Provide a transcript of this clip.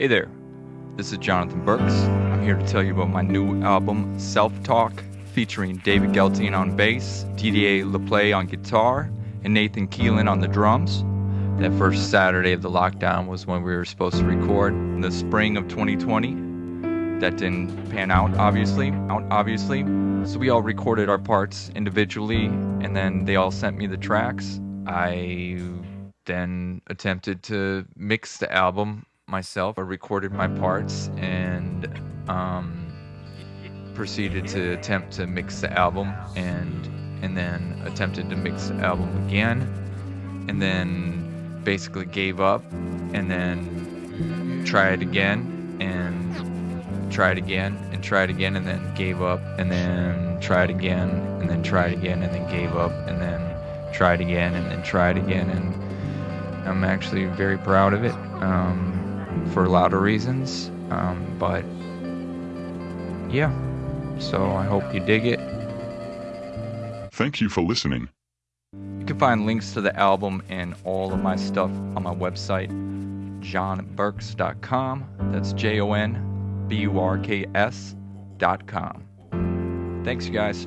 Hey there, this is Jonathan Burks. I'm here to tell you about my new album, Self Talk, featuring David Geltine on bass, Didier LePlay on guitar, and Nathan Keelan on the drums. That first Saturday of the lockdown was when we were supposed to record in the spring of 2020. That didn't pan out, obviously. Out, obviously. So we all recorded our parts individually, and then they all sent me the tracks. I then attempted to mix the album myself. I recorded my parts and um, proceeded to attempt to mix the album, and and then attempted to mix the album again, and then basically gave up and then tried again and tried again and tried again and then gave up and then tried again and then tried again and then gave up and then tried again and then tried again and I'm actually very proud of it um, for a lot of reasons um, but yeah so I hope you dig it Thank you for listening. You can find links to the album and all of my stuff on my website, jonburks.com. That's J O N B U R K S.com. Thanks, you guys.